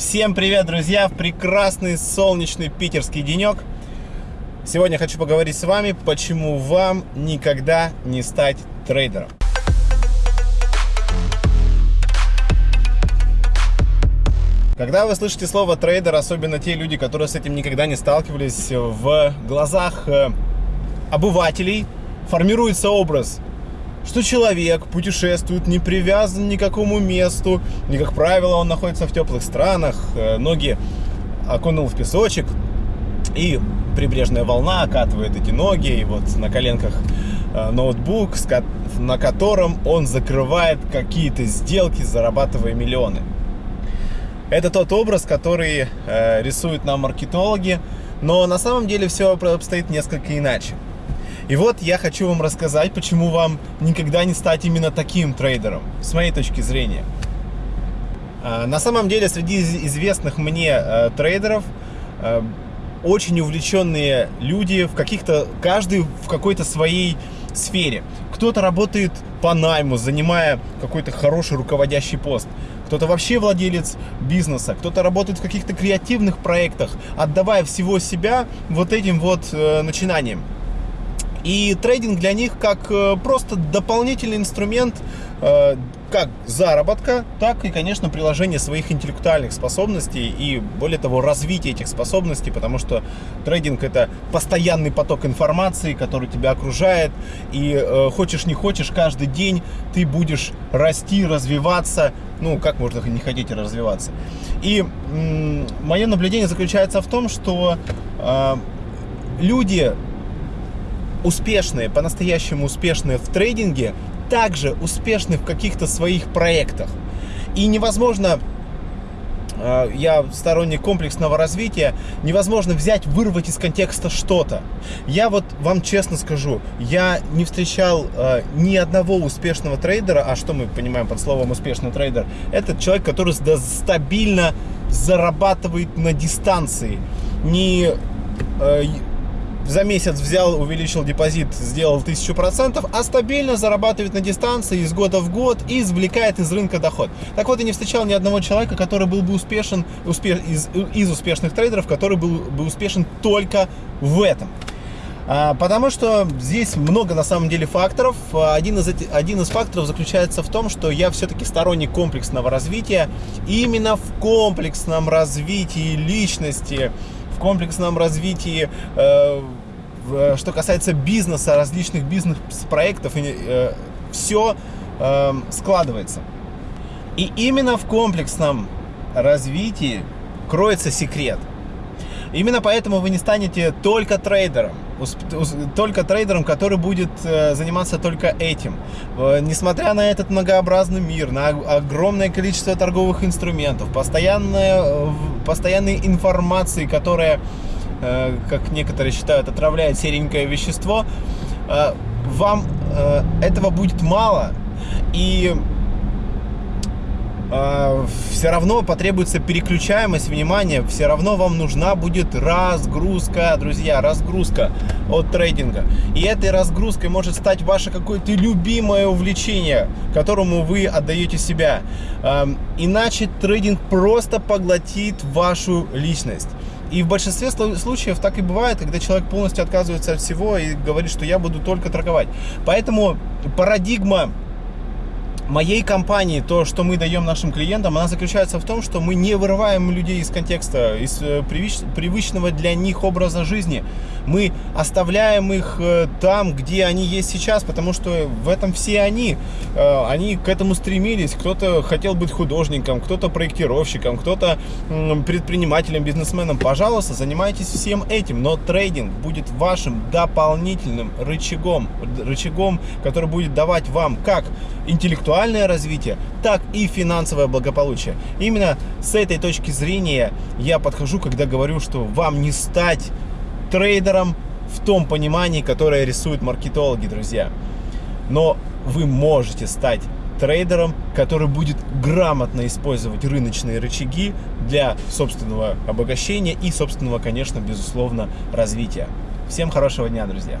Всем привет, друзья! В прекрасный солнечный питерский денек. Сегодня хочу поговорить с вами, почему вам никогда не стать трейдером. Когда вы слышите слово трейдер, особенно те люди, которые с этим никогда не сталкивались, в глазах э, обывателей формируется образ что человек путешествует, не привязан ни к какому месту, и, как правило, он находится в теплых странах, э, ноги окунул в песочек, и прибрежная волна окатывает эти ноги, и вот на коленках э, ноутбук, на котором он закрывает какие-то сделки, зарабатывая миллионы. Это тот образ, который э, рисуют нам маркетологи, но на самом деле все обстоит несколько иначе. И вот я хочу вам рассказать, почему вам никогда не стать именно таким трейдером, с моей точки зрения. А, на самом деле, среди известных мне э, трейдеров э, очень увлеченные люди в каких-то, каждый в какой-то своей сфере. Кто-то работает по найму, занимая какой-то хороший руководящий пост. Кто-то вообще владелец бизнеса, кто-то работает в каких-то креативных проектах, отдавая всего себя вот этим вот э, начинаниям. И трейдинг для них как э, просто дополнительный инструмент э, как заработка, так и, конечно, приложение своих интеллектуальных способностей и, более того, развитие этих способностей, потому что трейдинг – это постоянный поток информации, который тебя окружает, и э, хочешь не хочешь, каждый день ты будешь расти, развиваться, ну, как можно не хотеть развиваться. И мое наблюдение заключается в том, что э, люди успешные, по-настоящему успешные в трейдинге, также успешны в каких-то своих проектах. И невозможно, э, я сторонник комплексного развития, невозможно взять, вырвать из контекста что-то. Я вот вам честно скажу, я не встречал э, ни одного успешного трейдера, а что мы понимаем под словом успешный трейдер? Это человек, который стабильно зарабатывает на дистанции. Не э, за месяц взял, увеличил депозит, сделал 1000%, а стабильно зарабатывает на дистанции из года в год и извлекает из рынка доход. Так вот, я не встречал ни одного человека, который был бы успешен, успеш, из, из успешных трейдеров, который был бы успешен только в этом. А, потому что здесь много на самом деле факторов. Один из, один из факторов заключается в том, что я все-таки сторонник комплексного развития. Именно в комплексном развитии личности комплексном развитии, э, э, что касается бизнеса, различных бизнес-проектов, э, все складывается. И именно в комплексном развитии кроется секрет. Именно поэтому вы не станете только трейдером, только трейдером, который будет заниматься только этим. Несмотря на этот многообразный мир, на огромное количество торговых инструментов, постоянная, постоянной информации, которая, э, как некоторые считают, отравляет серенькое вещество, э, вам э, этого будет мало. И все равно потребуется переключаемость внимания, все равно вам нужна будет разгрузка, друзья, разгрузка от трейдинга. И этой разгрузкой может стать ваше какое-то любимое увлечение, которому вы отдаете себя. Иначе трейдинг просто поглотит вашу личность. И в большинстве случаев так и бывает, когда человек полностью отказывается от всего и говорит, что я буду только торговать. Поэтому парадигма моей компании, то, что мы даем нашим клиентам, она заключается в том, что мы не вырываем людей из контекста, из э, привычного для них образа жизни. Мы оставляем их э, там, где они есть сейчас, потому что в этом все они. Э, они к этому стремились. Кто-то хотел быть художником, кто-то проектировщиком, кто-то предпринимателем, бизнесменом. Пожалуйста, занимайтесь всем этим, но трейдинг будет вашим дополнительным рычагом, рычагом, который будет давать вам как интеллектуально интеллектуальное развитие, так и финансовое благополучие. Именно с этой точки зрения я подхожу, когда говорю, что вам не стать трейдером в том понимании, которое рисуют маркетологи, друзья. Но вы можете стать трейдером, который будет грамотно использовать рыночные рычаги для собственного обогащения и собственного, конечно, безусловно, развития. Всем хорошего дня, друзья!